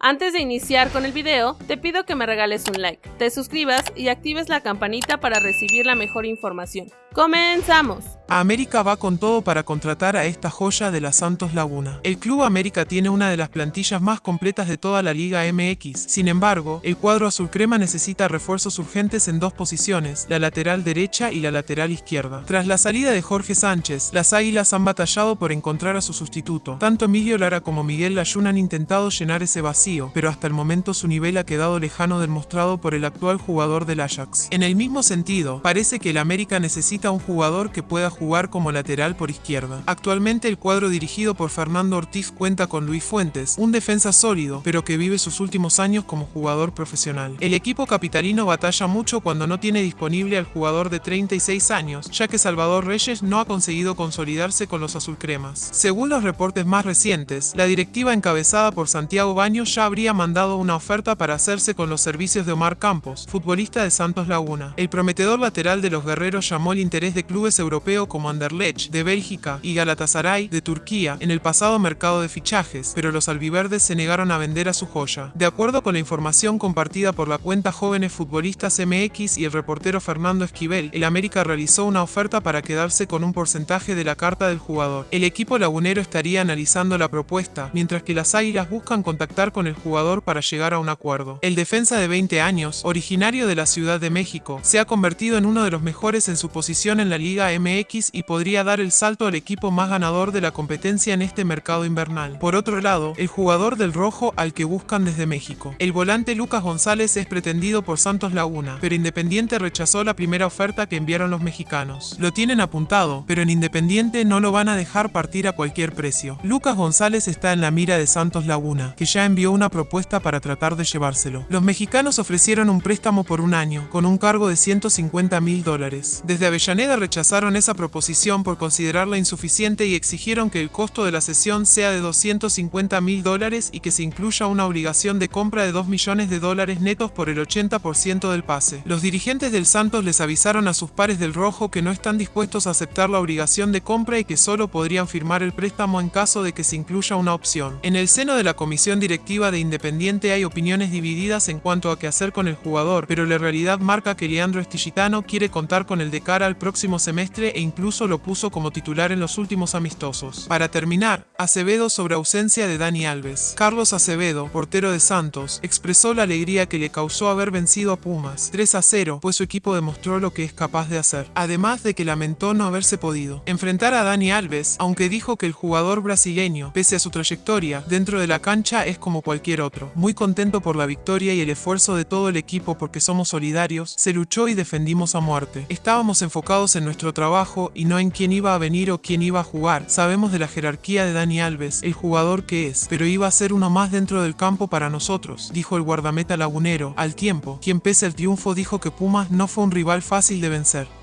Antes de iniciar con el video, te pido que me regales un like, te suscribas y actives la campanita para recibir la mejor información. ¡Comenzamos! América va con todo para contratar a esta joya de la Santos Laguna. El Club América tiene una de las plantillas más completas de toda la Liga MX. Sin embargo, el cuadro azul crema necesita refuerzos urgentes en dos posiciones, la lateral derecha y la lateral izquierda. Tras la salida de Jorge Sánchez, las Águilas han batallado por encontrar a su sustituto. Tanto Emilio Lara como Miguel Layún han intentado llenar ese vacío, pero hasta el momento su nivel ha quedado lejano del mostrado por el actual jugador del Ajax. En el mismo sentido, parece que el América necesita un jugador que pueda jugar como lateral por izquierda. Actualmente el cuadro dirigido por Fernando Ortiz cuenta con Luis Fuentes, un defensa sólido, pero que vive sus últimos años como jugador profesional. El equipo capitalino batalla mucho cuando no tiene disponible al jugador de 36 años, ya que Salvador Reyes no ha conseguido consolidarse con los azulcremas. Según los reportes más recientes, la directiva encabezada por Santiago Baños ya habría mandado una oferta para hacerse con los servicios de Omar Campos, futbolista de Santos Laguna. El prometedor lateral de los guerreros llamó el interés de clubes europeos como Anderlecht de Bélgica y Galatasaray de Turquía en el pasado mercado de fichajes, pero los albiverdes se negaron a vender a su joya. De acuerdo con la información compartida por la cuenta Jóvenes Futbolistas MX y el reportero Fernando Esquivel, el América realizó una oferta para quedarse con un porcentaje de la carta del jugador. El equipo lagunero estaría analizando la propuesta, mientras que las Águilas buscan contactar con el jugador para llegar a un acuerdo. El defensa de 20 años, originario de la Ciudad de México, se ha convertido en uno de los mejores en su posición en la Liga MX y podría dar el salto al equipo más ganador de la competencia en este mercado invernal. Por otro lado, el jugador del rojo al que buscan desde México. El volante Lucas González es pretendido por Santos Laguna, pero Independiente rechazó la primera oferta que enviaron los mexicanos. Lo tienen apuntado, pero en Independiente no lo van a dejar partir a cualquier precio. Lucas González está en la mira de Santos Laguna, que ya envió una propuesta para tratar de llevárselo. Los mexicanos ofrecieron un préstamo por un año, con un cargo de 150 mil dólares. Desde rechazaron esa proposición por considerarla insuficiente y exigieron que el costo de la sesión sea de 250 mil dólares y que se incluya una obligación de compra de 2 millones de dólares netos por el 80% del pase. Los dirigentes del Santos les avisaron a sus pares del Rojo que no están dispuestos a aceptar la obligación de compra y que solo podrían firmar el préstamo en caso de que se incluya una opción. En el seno de la comisión directiva de Independiente hay opiniones divididas en cuanto a qué hacer con el jugador, pero la realidad marca que Leandro Estilitano quiere contar con el de cara al próximo semestre e incluso lo puso como titular en los últimos amistosos. Para terminar, Acevedo sobre ausencia de Dani Alves. Carlos Acevedo, portero de Santos, expresó la alegría que le causó haber vencido a Pumas 3 a 0, pues su equipo demostró lo que es capaz de hacer. Además de que lamentó no haberse podido enfrentar a Dani Alves, aunque dijo que el jugador brasileño, pese a su trayectoria, dentro de la cancha es como cualquier otro. Muy contento por la victoria y el esfuerzo de todo el equipo porque somos solidarios, se luchó y defendimos a muerte. Estábamos enfocados en nuestro trabajo y no en quién iba a venir o quién iba a jugar. Sabemos de la jerarquía de Alves, el jugador que es, pero iba a ser uno más dentro del campo para nosotros, dijo el guardameta lagunero. Al tiempo, quien pese al triunfo dijo que Pumas no fue un rival fácil de vencer.